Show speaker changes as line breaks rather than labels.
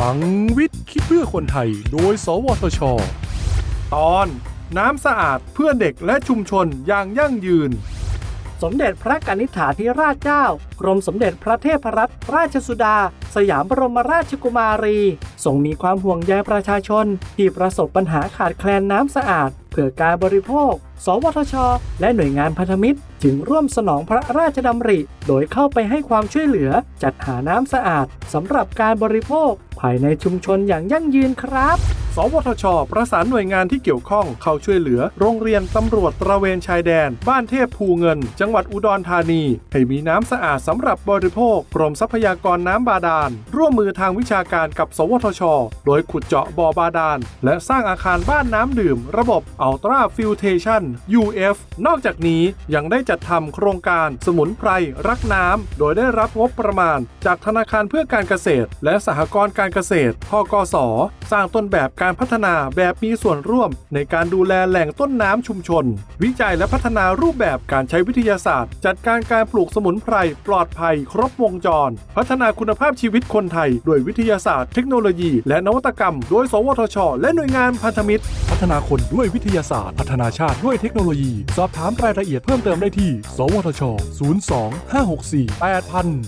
ลังวิทย์คิดเพื่อคนไทย โดย สวทช ตอนน้ำสะอาดเพื่อเด็กและชุมชนอย่างยั่งยืน
สมเด็จพระกนิษฐาธิราชเจ้า กรมสมเด็จพระเทพรัตนราชสุดา สยามบรมราชกุมารีทรงมีความห่วงใยประชาชน ที่ประสบปัญหาขาดแคลนน้ำสะอาด พื่อการบริโภค สวทช และหน่วยงานพันธมิตร จึงร่วมสนองพระราชดำริ โดยเข้าไปให้ความช่วยเหลือจัดหาน้ำสะอาดสำหรับการบริโภค ภายในชุมชนอย่างยั่งยืนครับ
สวทช ประสานหน่วยงานที่เกี่ยวข้องเข้าช่วยเหลือ โรงเรียนตำรวจตระเวนชายแดน บ้านเทพภูเงิน จังหวัดอุดรธานี ให้มีน้ำสะอาดสำหรับบริโภค กรมทรัพยากรน้ำบาดาล ร่วมมือทางวิชาการกับ สวทช โดยขุดเจาะบ่อบาดาล และสร้างอาคารบ้านน้ำดื่ม ระบบ Ultra Filtration UF นอกจากนี้ยังได้จัดทำโครงการสมุนไพรรักน้ำโดยได้รับงบประมาณ จากธนาคารเพื่อการเกษตร และสหกรณ์การเกษตรทกส สร้างต้นแบบการพัฒนาแบบมีส่วนร่วม ในการดูแลแหล่งต้นน้ำชุมชน วิจัยและพัฒนารูปแบบการใช้วิทยาศาสตร์ จัดการการปลูกสมุนไพรปลอดภัย ครบวงจร พัฒนาคุณภาพชีวิตคนไทย ด้วยวิทยาศาสตร์ เทคโนโลยี และนวัตกรรม โดย สวทช และหน่วยงานพันธมิตร พัฒนาคนด้วยวิทยาศาสตร์ พัฒนาชาติด้วยเทคโนโลยี สอบถามรายละเอียดเพิ่มเติมได้ที่ สวทช 02 564 8000